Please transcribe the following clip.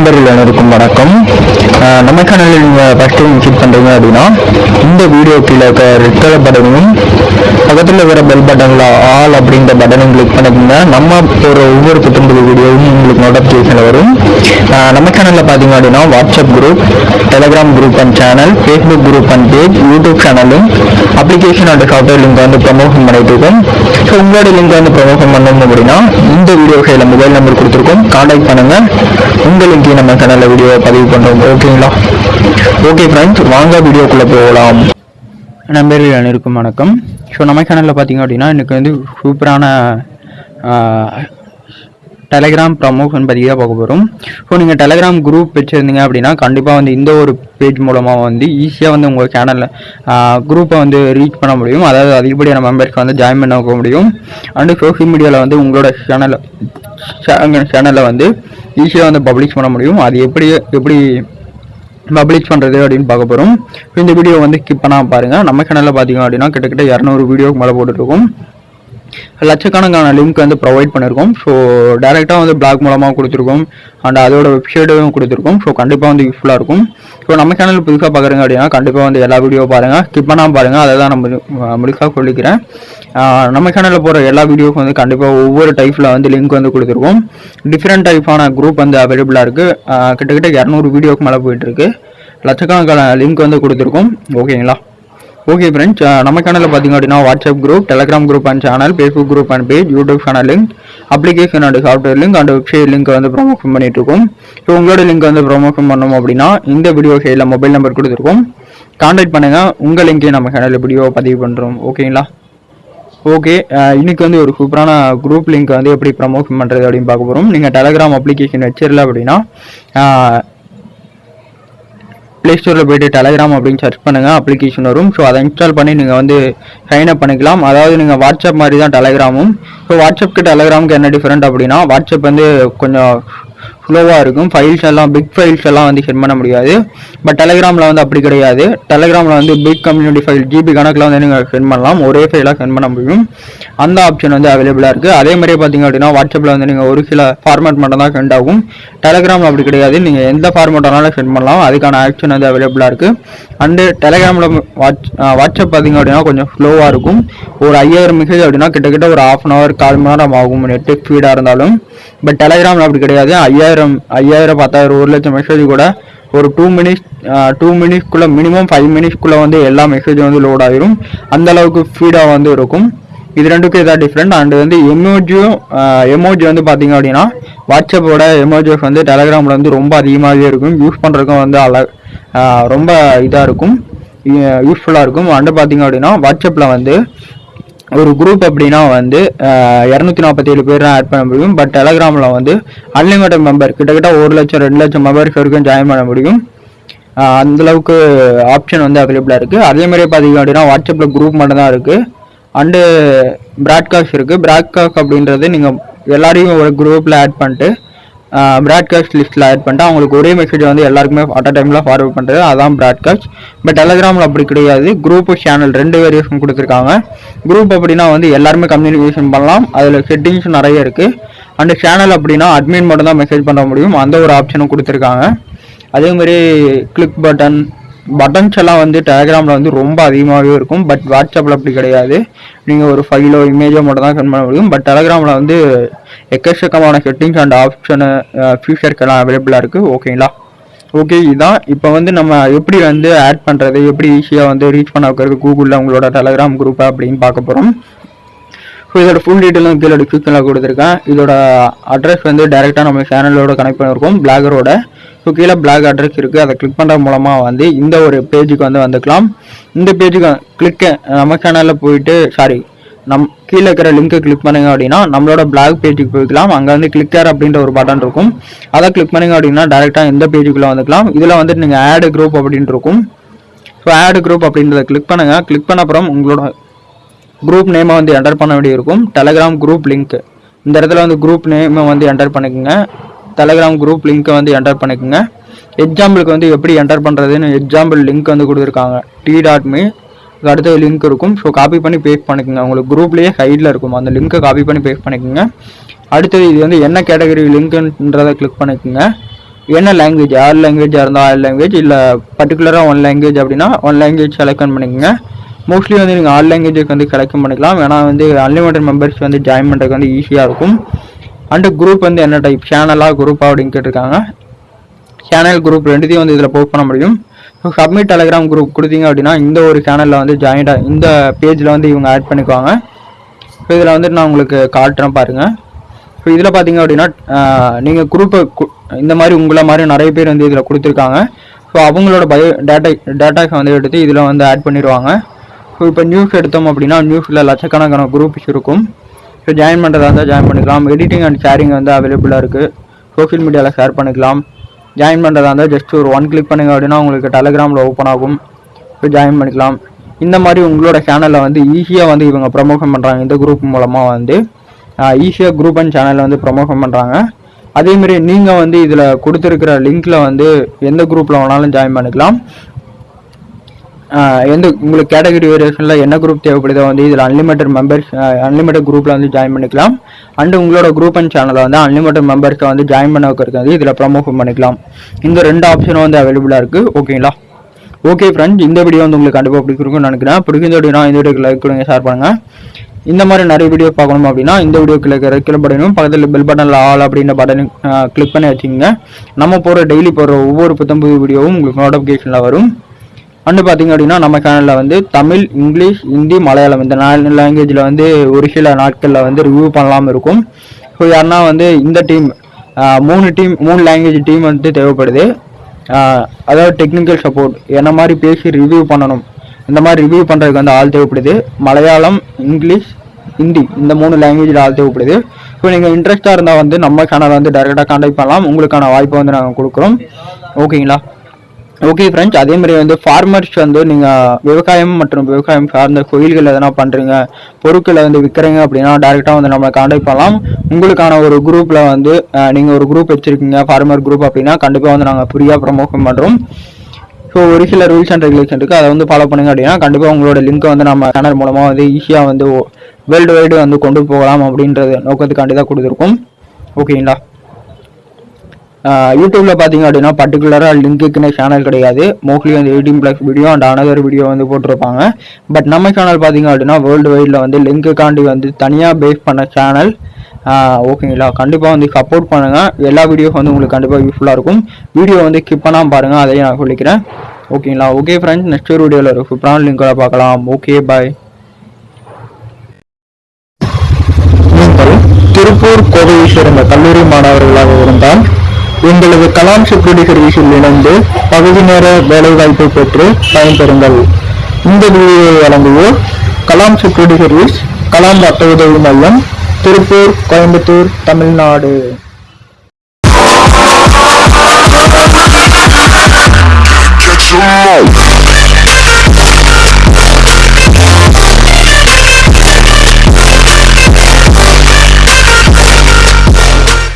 நண்பர்கள் அனைவருக்கும் வணக்கம் அஹ் நம்ம சேனலில் நீங்கள் ஃபஸ்ட் டைம் விசிட் பண்ணுறீங்க அப்படின்னா இந்த வீடியோ கீழே இருக்க ரெட் கலர் பட்டனையும் பக்கத்தில் இருக்கிற பெல் பட்டனில் ஆல் அப்படின்ற பட்டனையும் கிளிக் பண்ணிக்கோங்க. நம்ம போகிற ஒவ்வொரு புத்தம்பது வீடியோவும் உங்களுக்கு நோட்டிஃபிகேஷன் வரும். நம்ம சேனலில் பார்த்தீங்க அப்படின்னா WhatsApp group Telegram group and channel Facebook group and page YouTube சேனலும் அப்ளிகேஷன் அண்ட் சாஃப்ட்வேர் லிங்க் வந்து ப்ரமோஷன் பண்ணிட்டு இருக்கோம். ஸோ உங்களோட லிங்க் வந்து ப்ரமோஷன் பண்ணணும் அப்படின்னா இந்த வீடியோ கையில் மொபைல் நம்பர் கொடுத்துருக்கோம். கான்டாக்ட் பண்ணுங்கள் உங்கள் லிங்கையும் நம்ம சேனலில் வீடியோ பதிவு பண்ணுறோம் ஓகேங்களா ஓகே ஃப்ரெண்ட்ஸ் வாங்க வீடியோக்குள்ளே போகலாம். நண்பர்கள் அனைவருக்கும் வணக்கம். ஸோ நம்ம சேனலில் பார்த்தீங்க அப்படின்னா எனக்கு வந்து சூப்பரான டெலகிராம் ப்ரமோஷன் பற்றி தான் பார்க்க போகிறோம் ஸோ நீங்கள் டெலகிராம் குரூப் வச்சுருந்தீங்க அப்படின்னா கண்டிப்பாக வந்து இந்த ஒரு பேஜ் மூலமாக வந்து ஈஸியாக வந்து உங்கள் சேனலில் குரூப்பை வந்து ரீச் பண்ண முடியும். அதாவது அதிகப்படியான மெம்பர்ஸ்க்கு வந்து ஜாயின் பண்ண போக முடியும் அண்டு சோஷியல் மீடியாவில் வந்து உங்களோட சேனலை சேனலில் வந்து ஈஸியாக வந்து பப்ளிஷ் பண்ண முடியும். அது எப்படி எப்படி பப்ளிஷ் பண்ணுறது அப்படின்னு பார்க்க போகிறோம் இந்த வீடியோ வந்து ஸ்கிப் பண்ணால் பாருங்கள் நம்ம சேனலில் பார்த்தீங்க அப்படின்னா கிட்டத்தட்ட இரநூறு வீடியோக்கு மேலே போட்டுருக்கோம் லட்சக்கணக்கான லிங்க் வந்து ப்ரொவைட் பண்ணியிருக்கோம். ஸோ டேரெக்டாக வந்து பிளாக் மூலமாக கொடுத்துருக்கோம். அண்ட் அதோட வெப்சைட்டும் கொடுத்துருக்கோம். ஸோ கண்டிப்பாக வந்து யூஸ்ஃபுல்லாக இருக்கும். ஸோ நம்ம சேனல் புதுசாக பார்க்குறீங்க அப்படின்னா கண்டிப்பாக வந்து எல்லா வீடியோ பாருங்கள் ஸ்கிப் பண்ணாமல் பாருங்கள் அதை தான் நம்ம முழுசாக சொல்லிக்கிறேன். நம்ம சேனலில் போகிற எல்லா வீடியோக்கும் வந்து கண்டிப்பாக ஒவ்வொரு டைப்பில் வந்து லிங்க் வந்து கொடுத்துருவோம். டிஃப்ரெண்ட் டைப்பான குரூப் வந்து அவைலபிளாக இருக்குது கிட்டத்தட்ட இரநூறு வீடியோக்கு மேலே போயிட்டுருக்கு லட்சக்கணக்கான லிங்க் வந்து கொடுத்துருக்கோம். ஓகேங்களா ஓகே ஃப்ரெண்ட்ஸ் நம்ம சேனலில் பார்த்தீங்க அப்படின்னா WhatsApp group Telegram group and channel Facebook group and page YouTube channel link application and software link and website link வந்து ப்ரொமோஷன் பண்ணிட்டு இருக்கோம் ஸோ உங்களோட லிங்க் வந்து ப்ரொமோஷன் பண்ணணும் அப்படின்னா இந்த வீடியோ சைடில் மொபைல் நம்பர் கொடுத்துருக்கோம். கான்டாக்ட் பண்ணுங்கள் உங்கள் லிங்கையும் நம்ம சேனலில் வீடியோ பதிவு பண்ணுறோம் ஓகேங்களா ஓகே இன்னைக்கு வந்து ஒரு சூப்பரான குரூப் லிங்க் வந்து எப்படி ப்ரமோஷன் பண்ணுறது அப்படின்னு பார்க்க போகிறோம் நீங்கள் டெலகிராம் அப்ளிகேஷன் வச்சிடல அப்படின்னா ப்ளே ஸ்டோரில் போயிட்டு டெலகிராம் அப்படின்னு சர்ச் பண்ணுங்கள் அப்ளிகேஷன் வரும். ஸோ அதை இன்ஸ்டால் பண்ணி நீங்கள் வந்து சைன் அப் பண்ணிக்கலாம். அதாவது நீங்கள் வாட்ஸ்அப் மாதிரி தான் டெலகிராமும் ஸோ வாட்ஸ்அப்க்கு டெலகிராமுக்கு என்ன டிஃப்ரெண்ட் அப்படின்னா வாட்ஸ்அப் வந்து கொஞ்சம் ஸ்லோவாக இருக்கும். ஃபைல்ஸ் எல்லாம் பிக் ஃபைல்ஸ் எல்லாம் வந்து சென்ட் பண்ண முடியாது. பட் டெலகிராமில் வந்து அப்படி கிடையாது. டெலகிராமில் வந்து பிக் கம்யூனிட்டி ஃபைல் ஜிபி கணக்கில் வந்து நீங்கள் சென்ட் பண்ணலாம். ஒரே ஃபைலாக சென்ட் பண்ண முடியும். அந்த ஆப்ஷன் வந்து அவைலபிளாக இருக்குது அதே மாதிரியே பார்த்தீங்க அப்படின்னா வாட்ஸ்அப்பில் வந்து நீங்கள் ஒரு சில ஃபார்மேட் மட்டும் தான் சென்ட் ஆகும். டெலிகிராமில் அப்படி கிடையாது. நீங்கள் எந்த ஃபார்மேட் வேணாலும் சென்ட் பண்ணலாம். அதுக்கான ஆப்ஷன் வந்து அவைலபிளாக இருக்குது அண்டு டெலகிராமில் வாட்ஸ் வாட்ஸ்அப் பார்த்தீங்க அப்படின்னா கொஞ்சம் ஸ்லோவாக இருக்கும். ஒரு ஐயாயிரம் மெசேஜ் அப்படின்னா கிட்டத்தட்ட ஒரு ஆஃப் அன் ஹவர் கால் மணி நேரம் ஆகும். நெட்டு ஸ்பீடாக இருந்தாலும். பட் டெலகிராமில் அப்படி கிடையாது. ஐயாயிரம் ஐயாயிரம் பத்தாயிரம் ஒரு லட்சம் மெசேஜ் கூட ஒரு டூ மினிட்ஸ் டூ மினிட்ஸ்க்குள்ளே மினிமம் ஃபைவ் மினிட்ஸ்க்குள்ளே வந்து எல்லா மெசேஜும் வந்து லோட் ஆகிரும் அந்தளவுக்கு ஸ்பீடாக வந்து இருக்கும். இது ரெண்டுக்கும் இதாக டிஃப்ரெண்ட் அண்ட் வந்து எமோஜியும் எமோஜி வந்து பார்த்தீங்க அப்படின்னா வாட்ஸ்அப்போட எமோஜிஸ் வந்து டெலகிராமில் வந்து ரொம்ப அதிகமாகவே இருக்கும். யூஸ் பண்ணுறதுக்கும் வந்து அழ ரொம்ப இதாக இருக்கும். யூஸ்ஃபுல்லாக இருக்கும். அண்டு பார்த்தீங்க அப்படின்னா வாட்ஸ்அப்பில் வந்து ஒரு குரூப் அப்படின்னா வந்து இரநூத்தி நாற்பத்தி ஏழு பேர் ஆட் பண்ண முடியும். பட் டெலகிராமில் வந்து அன்லிமிட்டட் மெம்பர் கிட்டத்தட்ட ஒரு லட்சம் ரெண்டு லட்சம் மெம்பர்ஸ் வரைக்கும் ஜாயின் பண்ண முடியும். அந்தளவுக்கு அந்த அளவுக்கு ஆப்ஷன் வந்து அவைலபிளாக இருக்குது அதே மாதிரி பார்த்தீங்க அப்படின்னா வாட்ஸ்அப்பில் குரூப் மட்டும் தான் இருக்குது அண்டு ப்ராட்காஸ்ட் இருக்குது ப்ராட்காஸ்ட் அப்படின்றது நீங்கள் எல்லாரையும் ஒரு குரூப்பில் ஆட் பண்ணிட்டு ப்ராட்காஸ்ட் லிஸ்ட்டில் ஆட் பண்ணிட்டு அவங்களுக்கு ஒரே மெசேஜ் வந்து எல்லாருக்குமே அட் அ டைமில் ஃபார்வர்ட் பண்ணுறது அதான் ப்ராட்காஸ்ட் பட் டெலகிராமில் அப்படி கிடையாது. குரூப் சேனல் ரெண்டு வேரியேஷன் கொடுத்துருக்காங்க. குரூப் அப்படின்னா வந்து எல்லாருமே கம்யூனிகேஷன் பண்ணலாம். அதில் செட்டிங்ஸ் நிறைய இருக்குது அண்ட் சேனல் அப்படின்னா அட்மின் மட்டும் தான் மெசேஜ் பண்ண முடியும். அந்த ஒரு ஆப்ஷனும் கொடுத்துருக்காங்க. அதேமாதிரி கிளிக் பட்டன் பட்டன்ஸ் எல்லாம் வந்து டெலகிராமில் வந்து ரொம்ப அதிகமாகவே இருக்கும். பட் வாட்ஸ்அப்பில் அப்படி கிடையாது. நீங்கள் ஒரு ஃபைலோ இமேஜோ மட்டும் தான் சென்ட் பண்ண முடியும். பட் டெலகிராமில் வந்து எக்கச்சக்கமான செட்டிங்ஸ் அண்ட் ஆப்ஷனு ஃபியூச்சர்க்கெல்லாம் அவைலபிளாக இருக்குது ஓகேங்களா ஓகே இதான். இப்போ வந்து நம்ம எப்படி வந்து ஆட் பண்ணுறது எப்படி ஈஸியாக வந்து ரீச் பண்ண வைக்கிறது கூகுளில் உங்களோட டெலகிராம் குரூப்பை அப்படின்னு பார்க்க போகிறோம் ஸோ இதோட ஃபுல் டீட்டெயிலும் கீழே டிஸ்கிரிப்ஷனில் கொடுத்துருக்கேன். இதோட அட்ரஸ் வந்து டைரெக்டாக நம்ம சேனலோட கனெக்ட் பண்ணியிருக்கோம் பிளாகரோட ஸோ கீழே பிளாக் அட்ரஸ் இருக்குது அதை கிளிக் பண்ணுறது மூலமாக வந்து இந்த ஒரு பேஜுக்கு வந்து வந்துக்கலாம். இந்த பேஜுக்கு கிளிக்க நம்ம சேனலில் போயிட்டு சாரி நம் கீழே இருக்கிற லிங்க்கை கிளிக் பண்ணுங்க அப்படின்னா நம்மளோட பிளாக் பேஜுக்கு போய்க்கலாம். அங்கே வந்து கிளிக்கர் அப்படின்ற ஒரு பட்டன் இருக்கும். அதை கிளிக் பண்ணுங்க அப்படின்னா டேரெக்டாக இந்த பேஜுக்குள்ளே வந்துக்கலாம். இதில் வந்துட்டு நீங்கள் ஆடு குரூப் அப்படின்ட்டு இருக்கும். ஸோ ஆடு குரூப் அப்படின்றத கிளிக் பண்ணுங்கள் கிளிக் பண்ண அப்புறம் உங்களோட குரூப் நேமை வந்து என்டர் பண்ண வேண்டியிருக்கும். டெலகிராம் குரூப் லிங்க் இந்த இடத்துல வந்து குரூப் நேமை வந்து என்டர் பண்ணிக்கோங்க. டெலகிராம் குரூப் லிங்க்கை வந்து என்டர் பண்ணிக்கோங்க. எக்ஸாம்பிளுக்கு வந்து எப்படி என்டர் பண்ணுறதுன்னு எக்ஸாம்பிள் லிங்க் வந்து கொடுத்துருக்காங்க. டி டாட் மீ அடுத்த லிங்க் இருக்கும். ஸோ காப்பி பண்ணி பேஸ்ட் பண்ணிக்கோங்க. உங்களுக்கு குரூப்லேயே சைடில் இருக்கும். அந்த லிங்க்கை காப்பி பண்ணி பேஸ்ட் பண்ணிக்கோங்க. அடுத்தது இது வந்து என்ன கேட்டகரி லிங்க்குன்றதை கிளிக் பண்ணிக்கோங்க. என்ன லாங்குவேஜ் ஆறு லாங்குவேஜாக இருந்தால் ஆறு லாங்குவேஜ் இல்லை பர்டிகுலராக ஒன் லாங்குவேஜ் அப்படின்னா ஒன் லாங்குவேஜ் செலக்ட் பண்ணிக்கோங்க. மோஸ்ட்லி வந்து நீங்கள் ஆல் லாங்குவேஜுக்கு வந்து கலெக்ட் பண்ணிக்கலாம். ஏன்னா வந்து அன்லிமிட்டட் மெம்பர்ஸ் வந்து ஜாயின் பண்ணுறதுக்கு வந்து ஈஸியாக இருக்கும். அண்டு குரூப் வந்து என்ன டைப் சேனலாக குரூப்பாக அப்படின்னு கேட்டிருக்காங்க. சேனல் குரூப் ரெண்டுத்தையும் வந்து இதில் போஸ்ட் பண்ண முடியும். ஸோ சப்மிட் டெலகிராம் குரூப் கொடுத்தீங்க அப்படின்னா இந்த ஒரு சேனலில் வந்து ஜாயின்டாக இந்த பேஜில் வந்து இவங்க ஆட் பண்ணிக்குவாங்க. ஸோ இதில் வந்துட்டு நான் உங்களுக்கு காட்டுறேன் பாருங்கள் ஸோ இதில் பார்த்தீங்க அப்படின்னா நீங்கள் குரூப்பை இந்த மாதிரி உங்களை மாதிரி நிறைய பேர் வந்து இதில் கொடுத்துருக்காங்க. ஸோ அவங்களோட பயோ டேட்டா டேட்டாஸை வந்து எடுத்து இதில் வந்து ஆட் பண்ணிடுவாங்க. இப்போ நியூஸ் எடுத்தோம் அப்படின்னா நியூஸில் லட்சக்கணக்கான குரூப்ஸ் இருக்கும். ஸோ ஜாயின் பண்ணுறதா இருந்தால் ஜாயின் பண்ணிக்கலாம். எடிட்டிங் அண்ட் ஷேரிங் வந்து அவைலபிளாக இருக்குது சோஷியல் மீடியாவில் ஷேர் பண்ணிக்கலாம். ஜாயின் பண்ணுறதா இருந்தால் ஜஸ்ட் ஒரு ஒன் கிளிக் பண்ணுங்க அப்படின்னா உங்களுக்கு டெலகிராமில் ஓப்பன் ஆகும். ஸோ ஜாயின் பண்ணிக்கலாம். இந்த மாதிரி உங்களோட சேனலில் வந்து ஈஸியாக வந்து இவங்க ப்ரமோஷன் பண்ணுறாங்க இந்த குரூப் மூலமாக வந்து ஈஸியாக குரூப் அண்ட் சேனலில் வந்து ப்ரமோஷன் பண்ணுறாங்க அதேமாரி நீங்கள் வந்து இதில் கொடுத்துருக்கிற லிங்க்கில் வந்து எந்த குரூப்பில் வேணாலும் ஜாயின் பண்ணிக்கலாம். எந்த உங்களுக்கு கேட்டகரி வேரியேஷனில் என்ன குரூப் தேவைப்படுதோ வந்து இதில் அன்லிமிட்டட் மெம்பர்ஸ் அன்லிமிட்டட் குரூப்பில் வந்து ஜாயின் பண்ணிக்கலாம். அண்டு உங்களோட குரூப் அண்ட் சேனலை வந்து அன்லிமிட்டட் மெம்பர்ஸை வந்து ஜாயின் பண்ண வைக்கிறது வந்து இதில் ப்ரமோஷன் பண்ணிக்கலாம். இந்த ரெண்டு ஆப்ஷனும் வந்து அவைலபிளாக இருக்குது ஓகேங்களா ஓகே ஃப்ரெண்ட்ஸ் இந்த வீடியோ வந்து உங்களுக்கு கண்டிப்பாக பிடிச்சிருக்கும்னு நினைக்கிறேன். பிடிக்கும் அப்படின்னா இந்த வீடியோக்கு லைக் கொடுங்க ஷேர் பண்ணுங்கள் இந்த மாதிரி நிறைய வீடியோ பார்க்கணும் அப்படின்னா இந்த வீடியோக்கு இருக்கிற கீழே பட்டனும் பக்கத்தில் பெல் பட்டனில் ஆல் அப்படின்ற பட்டனை கிளிக் பண்ணி வச்சுக்கோங்க. நம்ம போகிற டெய்லி போகிற ஒவ்வொரு புத்தம் புது வீடியோவும் உங்களுக்கு நோட்டிஃபிகேஷனில் வரும். அண்டு பார்த்தீங்க அப்படின்னா நம்ம சேனலில் வந்து தமிழ் இங்கிலீஷ் ஹிந்தி மலையாளம் இந்த நாலு லாங்குவேஜில் வந்து ஒரு சில நாட்களில் வந்து ரிவ்யூ பண்ணலாமல் இருக்கும். ஸோ யாருன்னா வந்து இந்த டீம் மூணு டீம் மூணு லாங்குவேஜ் டீம் வந்து தேவைப்படுது. அதாவது டெக்னிக்கல் சப்போர்ட் என்ன மாதிரி பேசி ரிவ்யூ பண்ணணும் இந்த மாதிரி ரிவ்யூ பண்ணுறதுக்கு வந்து ஆள் தேவைப்படுது. மலையாளம் இங்கிலீஷ் ஹிந்தி இந்த மூணு லாங்குவேஜில் ஆள் தேவைப்படுது. ஸோ நீங்கள் இன்ட்ரெஸ்ட்டாக இருந்தால் வந்து நம்ம சேனலை வந்து டேரெக்டாக காண்டாக்ட் பண்ணலாம். உங்களுக்கான வாய்ப்பை வந்து நாங்கள் கொடுக்குறோம். ஓகேங்களா? ஓகே ஃப்ரெண்ட்ஸ் அதே மாதிரி வந்து ஃபார்மர்ஸ் வந்து நீங்கள் விவசாயம் மற்றும் விவசாயம் சார்ந்த கோயில்கள் எதனா பண்ணுறீங்க பொருட்களை வந்து விற்கிறீங்க அப்படின்னா டேரெக்டாக வந்து நம்மளை காண்டாக்ட் பண்ணலாம். உங்களுக்கான ஒரு குரூப்பில் வந்து நீங்கள் ஒரு குரூப் வச்சுருக்கீங்க ஃபார்மர் குரூப் அப்படின்னா கண்டிப்பாக வந்து நாங்கள் ஃப்ரீயாக ப்ரமோஷன் பண்ணுறோம் ஸோ ஒரு சில ரூல்ஸ் அண்ட் ரெகுலேஷன் இருக்குது அதை வந்து ஃபாலோ பண்ணுங்க அப்படின்னா கண்டிப்பாக உங்களோட லிங்க்கை வந்து நம்ம சேனல் மூலமாக வந்து ஈஸியாக வந்து வேர்ல்டு வைடு வந்து கொண்டு போகலாம் அப்படின்றது நோக்கத்துக்காண்டி தான் கொடுத்துருக்கோம். ஓகேங்களா யூடியூப்பில் பார்த்தீங்க அப்படின்னா பர்டிகுலராக லிங்க்குன்னு சேனல் கிடையாது. மோஸ்ட்லி வந்து eighteen plus video and another video வந்து போட்டிருப்பாங்க. பட் நம்ம சேனல் பார்த்தீங்க அப்படின்னா வேர்ல்டு வைடில் வந்து லிங்க்குக்காண்டி வந்து தனியாக பேஸ் பண்ண சேனல் ஓகேங்களா கண்டிப்பாக வந்து சப்போர்ட் பண்ணுங்கள் எல்லா வீடியோஸ் வந்து உங்களுக்கு கண்டிப்பாக யூஸ்ஃபுல்லாக இருக்கும். வீடியோ வந்து கிப் பண்ணாமல் பாருங்கள் அதையும் நான் சொல்லிக்கிறேன். ஓகேங்களா ஓகே ஃப்ரெண்ட்ஸ் நெக்ஸ்ட் ஒரு வீடியோவில் ஒரு சூப்பரான லிங்கோட பார்க்கலாம். ஓகே பாய் திருப்பூர் கோவை சேர்ந்த கல்லூரி மாணவர்களாக இருந்தால் எங்களது கலாம் செக்யூரிட்டி சர்வீஸில் இணைந்து பகுதி நேர வேலைவாய்ப்பை பெற்று பயன்பெறுங்கள் இந்த வீடியோவை வழங்குவோர் கலாம் செக்யூரிட்டி சர்வீஸ் கலாம் ரத்த உதவி மையம் திருப்பூர் கோயம்புத்தூர் தமிழ்நாடு Catch.